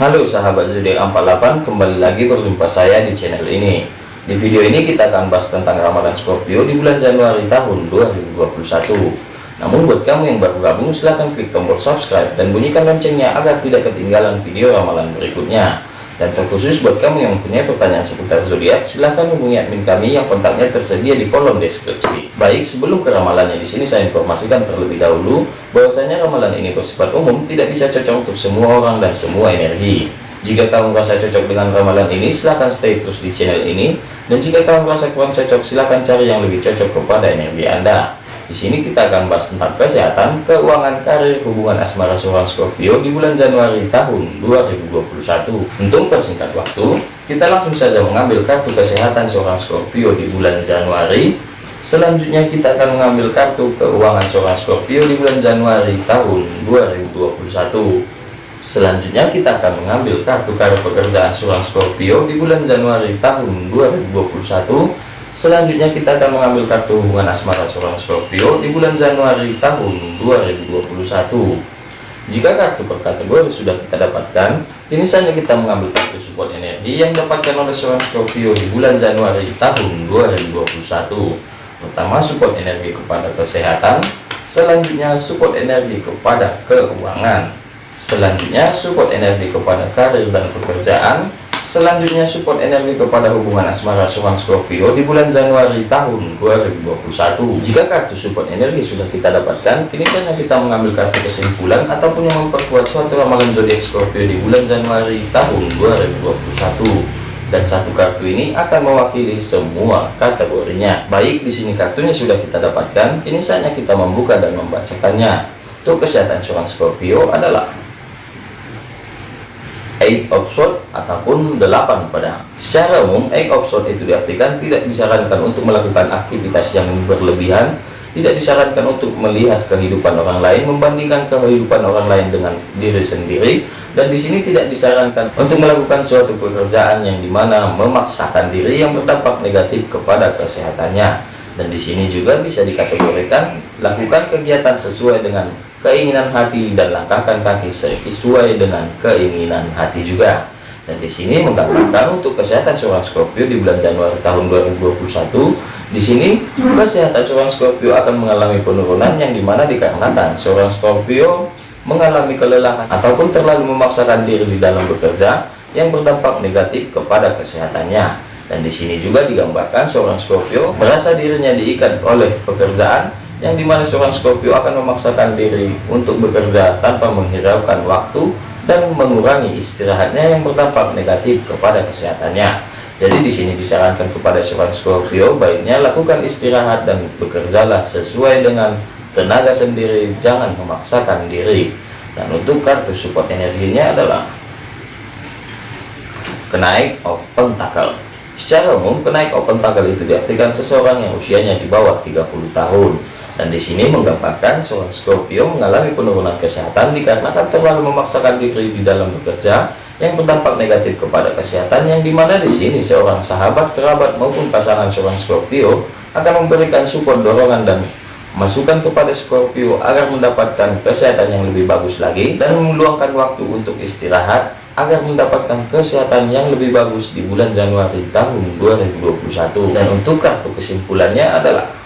Halo sahabat zodiak 48 kembali lagi berjumpa saya di channel ini. Di video ini kita akan bahas tentang ramalan Scorpio di bulan Januari tahun 2021 namun buat kamu yang baru gabung silahkan klik tombol subscribe dan bunyikan loncengnya agar tidak ketinggalan video ramalan berikutnya dan terkhusus buat kamu yang mempunyai pertanyaan seputar zodiak, silahkan hubungi admin kami yang kontaknya tersedia di kolom deskripsi. Baik, sebelum ke ramalannya di sini saya informasikan terlebih dahulu bahwasanya ramalan ini bersifat umum, tidak bisa cocok untuk semua orang dan semua energi. Jika kamu merasa cocok dengan ramalan ini, silahkan stay terus di channel ini. Dan jika kamu merasa kurang cocok, silahkan cari yang lebih cocok kepada energi Anda. Di sini kita akan bahas tentang kesehatan, keuangan, karir, hubungan asmara seorang Scorpio di bulan Januari tahun 2021. Untuk persingkat waktu, kita langsung saja mengambil kartu kesehatan seorang Scorpio di bulan Januari. Selanjutnya kita akan mengambil kartu keuangan seorang Scorpio di bulan Januari tahun 2021. Selanjutnya kita akan mengambil kartu karir pekerjaan seorang Scorpio di bulan Januari tahun 2021 Selanjutnya kita akan mengambil kartu hubungan asmara seorang Scorpio di bulan Januari tahun 2021. Jika kartu per kategori sudah kita dapatkan, kini saja kita mengambil kartu support energi yang dapatkan oleh seorang Scorpio di bulan Januari tahun 2021. Pertama support energi kepada kesehatan, selanjutnya support energi kepada keuangan, selanjutnya support energi kepada karir dan pekerjaan, Selanjutnya support energi kepada hubungan asmara seorang Scorpio di bulan Januari tahun 2021. Jika kartu support energi sudah kita dapatkan, kini saatnya kita mengambil kartu kesimpulan ataupun yang memperkuat suatu ramalan zodiak Scorpio di bulan Januari tahun 2021 dan satu kartu ini akan mewakili semua kategorinya. Baik, di sini kartunya sudah kita dapatkan, kini saatnya kita membuka dan membacakannya. Untuk kesehatan seorang Scorpio adalah eight of sword ataupun delapan pada secara umum eight of sword itu diartikan tidak disarankan untuk melakukan aktivitas yang berlebihan tidak disarankan untuk melihat kehidupan orang lain membandingkan kehidupan orang lain dengan diri sendiri dan di sini tidak disarankan untuk melakukan suatu pekerjaan yang di mana memaksakan diri yang berdampak negatif kepada kesehatannya dan di sini juga bisa dikategorikan lakukan kegiatan sesuai dengan keinginan hati dan langkahkan kaki sesuai dengan keinginan hati juga. Dan di sini menggambarkan untuk kesehatan seorang Scorpio di bulan Januari tahun 2021 di sini kesehatan seorang Scorpio akan mengalami penurunan yang di mana dikarenakan seorang Scorpio mengalami kelelahan ataupun terlalu memaksakan diri di dalam bekerja yang berdampak negatif kepada kesehatannya dan di sini juga digambarkan seorang Scorpio merasa dirinya diikat oleh pekerjaan yang di mana seorang Scorpio akan memaksakan diri untuk bekerja tanpa menghiraukan waktu dan mengurangi istirahatnya yang berdampak negatif kepada kesehatannya. Jadi di sini disarankan kepada seorang Scorpio baiknya lakukan istirahat dan bekerjalah sesuai dengan tenaga sendiri, jangan memaksakan diri. Dan untuk kartu support energinya adalah kenaik of pentacle. Secara umum, kenaik of pentacle itu diartikan seseorang yang usianya di bawah 30 tahun. Dan di sini menggambarkan seorang Scorpio mengalami penurunan kesehatan dikarenakan terlalu memaksakan diri di dalam bekerja yang berdampak negatif kepada kesehatan yang di mana di sini seorang sahabat, kerabat maupun pasangan seorang Scorpio akan memberikan support dorongan dan masukan kepada Scorpio agar mendapatkan kesehatan yang lebih bagus lagi dan meluangkan waktu untuk istirahat agar mendapatkan kesehatan yang lebih bagus di bulan Januari tahun 2021 dan untuk kartu kesimpulannya adalah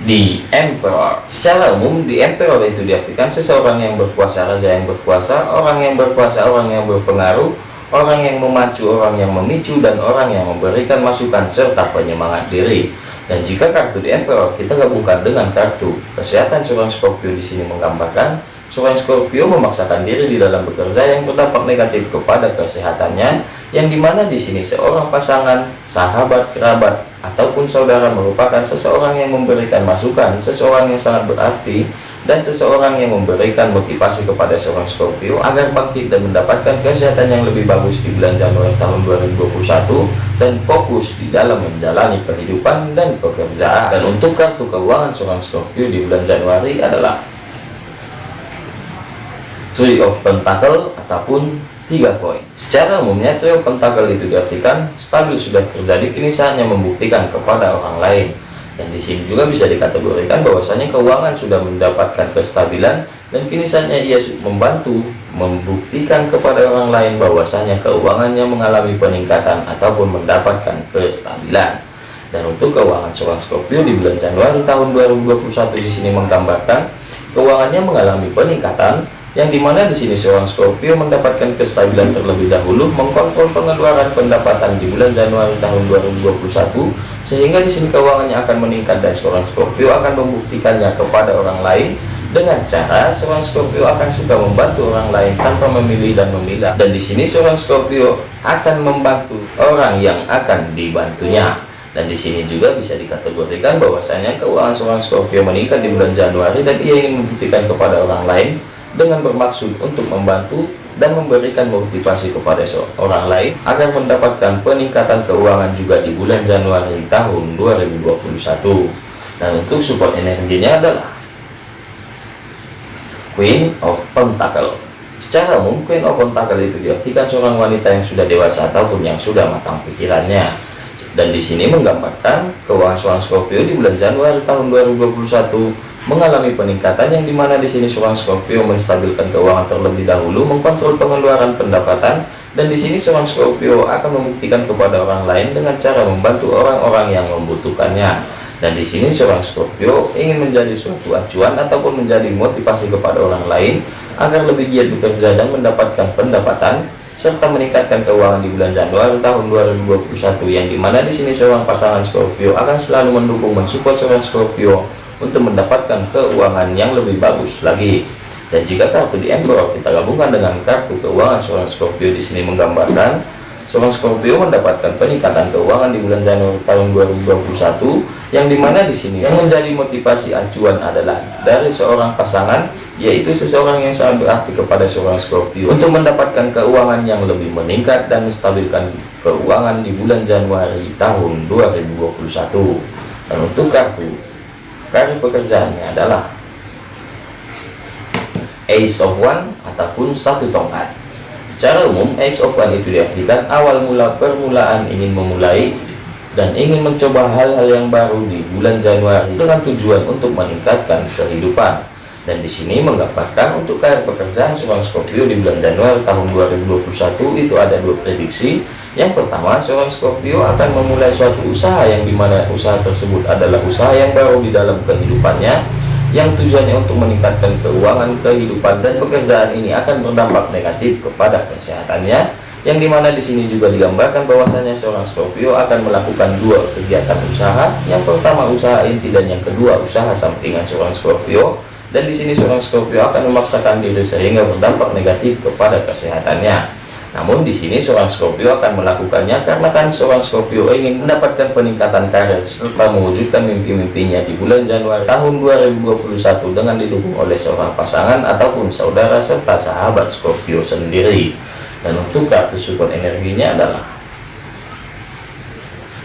di emperor. Secara umum di emperor itu diartikan seseorang yang berkuasa raja yang berkuasa orang yang berkuasa orang yang berpengaruh orang yang memacu orang yang memicu dan orang yang memberikan masukan serta penyemangat diri. Dan jika kartu di emperor kita gabungkan dengan kartu kesehatan seorang Scorpio di sini menggambarkan seorang Scorpio memaksakan diri di dalam bekerja yang berdampak negatif kepada kesehatannya yang di mana di sini seorang pasangan sahabat kerabat ataupun saudara merupakan seseorang yang memberikan masukan, seseorang yang sangat berarti, dan seseorang yang memberikan motivasi kepada seorang Scorpio agar bangkit dan mendapatkan kesehatan yang lebih bagus di bulan Januari tahun 2021 dan fokus di dalam menjalani kehidupan dan pekerjaan. Dan untuk kartu keuangan seorang Scorpio di bulan Januari adalah Three of Pentacle ataupun tiga poin secara umumnya trio pentakel itu diartikan stabil sudah terjadi kini saatnya membuktikan kepada orang lain. Dan di sini juga bisa dikategorikan bahwasanya keuangan sudah mendapatkan kestabilan dan kini saatnya ia membantu membuktikan kepada orang lain bahwasanya keuangannya mengalami peningkatan ataupun mendapatkan kestabilan. Dan untuk keuangan seorang Scorpio di bulan Januari tahun 2021 di sini menggambarkan keuangannya mengalami peningkatan yang di mana di sini seorang Scorpio mendapatkan kestabilan terlebih dahulu mengkontrol pengeluaran pendapatan di bulan Januari tahun 2021 sehingga di sini keuangannya akan meningkat dan seorang Scorpio akan membuktikannya kepada orang lain. Dengan cara seorang Scorpio akan suka membantu orang lain tanpa memilih dan memilah. Dan di sini seorang Scorpio akan membantu orang yang akan dibantunya. Dan di sini juga bisa dikategorikan bahwasanya keuangan seorang Scorpio meningkat di bulan Januari dan ia ingin membuktikan kepada orang lain dengan bermaksud untuk membantu dan memberikan motivasi kepada seorang lain agar mendapatkan peningkatan keuangan juga di bulan Januari tahun 2021 dan untuk support energinya adalah Queen of Pentacle. Secara umum Queen of Pentacle itu diartikan seorang wanita yang sudah dewasa ataupun yang sudah matang pikirannya. Dan di sini menggambarkan keuangan seorang Scorpio di bulan Januari tahun 2021 mengalami peningkatan yang di mana di sini seorang Scorpio menstabilkan keuangan terlebih dahulu, mengkontrol pengeluaran pendapatan, dan di sini seorang Scorpio akan membuktikan kepada orang lain dengan cara membantu orang-orang yang membutuhkannya. Dan di sini seorang Scorpio ingin menjadi suatu acuan ataupun menjadi motivasi kepada orang lain agar lebih giat bekerja dan mendapatkan pendapatan serta meningkatkan keuangan di bulan Januari tahun 2021 yang di mana di sini seorang pasangan Scorpio akan selalu mendukung mensupport seorang Scorpio untuk mendapatkan keuangan yang lebih bagus lagi. Dan jika kartu di Emperor kita gabungkan dengan kartu keuangan seorang Scorpio di sini menggambarkan seorang Scorpio mendapatkan peningkatan keuangan di bulan Januari tahun 2021 yang di mana di sini yang menjadi motivasi acuan adalah dari seorang pasangan yaitu seseorang yang sangat berarti kepada seorang Scorpio untuk mendapatkan keuangan yang lebih meningkat dan menstabilkan keuangan di bulan Januari tahun 2021 dan untuk kartu Karena pekerjaannya adalah Ace of One ataupun satu tongkat. Secara umum, One itu diartikan awal mula permulaan ingin memulai dan ingin mencoba hal-hal yang baru di bulan Januari dengan tujuan untuk meningkatkan kehidupan. Dan di sini menggambarkan untuk karir pekerjaan seorang Scorpio di bulan Januari tahun 2021 itu ada dua prediksi yang pertama, seorang Scorpio akan memulai suatu usaha yang di mana usaha tersebut adalah usaha yang baru di dalam kehidupannya yang tujuannya untuk meningkatkan keuangan kehidupan dan pekerjaan ini akan berdampak negatif kepada kesehatannya yang di mana di sini juga digambarkan bahwasanya seorang Scorpio akan melakukan dua kegiatan usaha. Yang pertama usaha inti dan yang kedua usaha sampingan seorang Scorpio. Dan di sini seorang Scorpio akan memaksakan diri sehingga berdampak negatif kepada kesehatannya namun di sini seorang Scorpio akan melakukannya karena kan seorang Scorpio ingin mendapatkan peningkatan karir serta mewujudkan mimpi-mimpinya di bulan Januari tahun 2021 dengan didukung oleh seorang pasangan ataupun saudara serta sahabat Scorpio sendiri. Dan untuk kartu support energinya adalah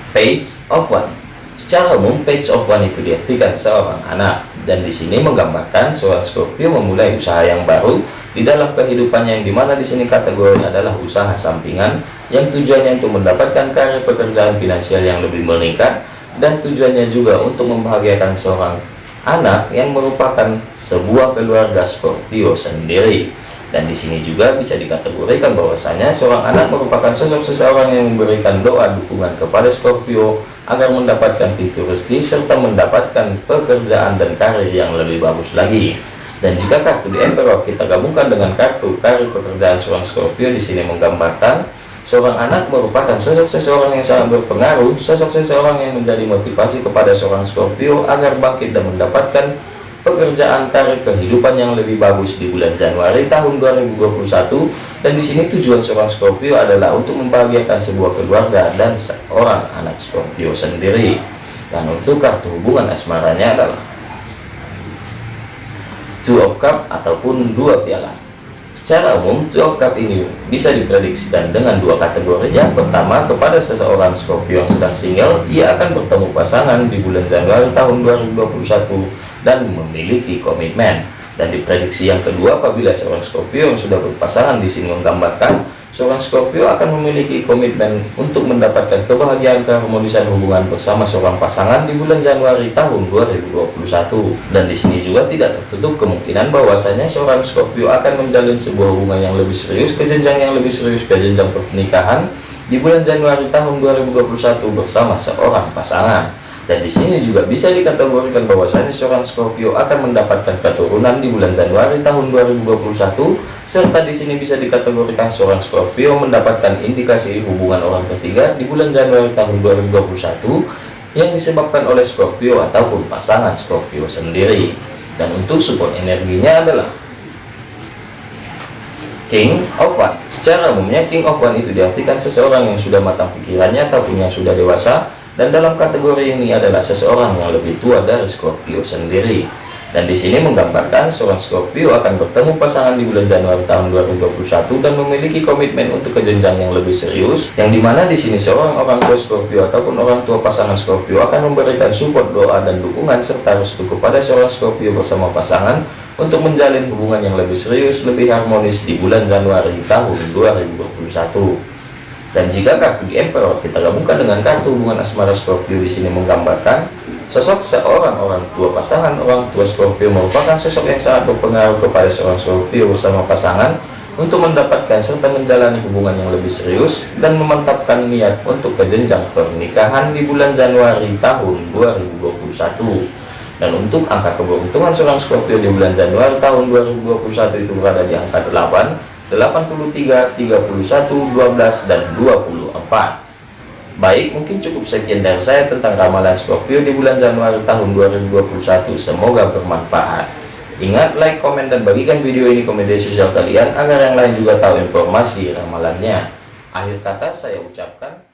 Page of One. Secara umum, Page of One itu diartikan seorang anak dan di sini menggambarkan seorang Scorpio memulai usaha yang baru di dalam kehidupannya yang di mana di sini kategorinya adalah usaha sampingan yang tujuannya untuk mendapatkan karir pekerjaan finansial yang lebih meningkat dan tujuannya juga untuk membahagiakan seorang anak yang merupakan sebuah keluarga Scorpio sendiri dan di sini juga bisa dikategorikan bahwasanya seorang anak merupakan sosok seseorang yang memberikan doa dukungan kepada Scorpio agar mendapatkan pintu rezeki serta mendapatkan pekerjaan dan karir yang lebih bagus lagi. Dan jika kartu di Emperor kita gabungkan dengan kartu karir pekerjaan seorang Scorpio di sini menggambarkan seorang anak merupakan sosok seseorang yang sangat berpengaruh, sosok seseorang yang menjadi motivasi kepada seorang Scorpio agar bangkit dan mendapatkan pekerjaan karir kehidupan yang lebih bagus di bulan Januari tahun 2021 dan di sini tujuan seorang Scorpio adalah untuk membahagiakan sebuah keluarga dan seorang anak Scorpio sendiri. Dan untuk kartu hubungan asmaranya adalah two of cup ataupun dua piala Secara umum, Two Cup ini bisa diprediksikan dengan dua kategori. Yang pertama, kepada seseorang Scorpio yang sedang single, ia akan bertemu pasangan di bulan Januari tahun 2021 dan memiliki komitmen. Dan diprediksi yang kedua, apabila seorang Scorpio yang sudah berpasangan di sini menggambarkan seorang Scorpio akan memiliki komitmen untuk mendapatkan kebahagiaan keharmonisan hubungan bersama seorang pasangan di bulan Januari tahun 2021 dan di sini juga tidak tertutup kemungkinan bahwasanya seorang Scorpio akan menjalin sebuah hubungan yang lebih serius ke jenjang yang lebih serius ke jenjang pernikahan di bulan Januari tahun 2021 bersama seorang pasangan dan di sini juga bisa dikategorikan bahwasanya seorang Scorpio akan mendapatkan keturunan di bulan Januari tahun 2021 serta di sini bisa dikategorikan seorang Scorpio mendapatkan indikasi hubungan orang ketiga di bulan Januari tahun 2021 yang disebabkan oleh Scorpio ataupun pasangan Scorpio sendiri. Dan untuk support energinya adalah King of One secara umumnya King of One itu diartikan seseorang yang sudah matang pikirannya ataupun yang sudah dewasa dan dalam kategori ini adalah seseorang yang lebih tua dari Scorpio sendiri. Dan di sini menggambarkan seorang Scorpio akan bertemu pasangan di bulan Januari tahun 2021 dan memiliki komitmen untuk kejenjang yang lebih serius yang di mana di sini seorang orang tua Scorpio ataupun orang tua pasangan Scorpio akan memberikan support doa dan dukungan serta restu kepada seorang Scorpio bersama pasangan untuk menjalin hubungan yang lebih serius lebih harmonis di bulan Januari tahun 2021 dan jika kartu di Emperor kita gabungkan dengan kartu hubungan asmara Scorpio di sini menggambarkan sosok seorang orang tua pasangan orang tua Scorpio merupakan sosok yang sangat berpengaruh kepada seorang Scorpio bersama pasangan untuk mendapatkan serta menjalani hubungan yang lebih serius dan memantapkan niat untuk kejenjang pernikahan di bulan Januari tahun 2021 dan untuk angka keberuntungan seorang Scorpio di bulan Januari tahun 2021 itu berada di angka 8 83 31 12 dan 24 Baik, mungkin cukup sekian dari saya tentang ramalan Scorpio di bulan Januari tahun 2021. Semoga bermanfaat. Ingat, like, komen, dan bagikan video ini ke media sosial kalian agar yang lain juga tahu informasi ramalannya. Akhir kata saya ucapkan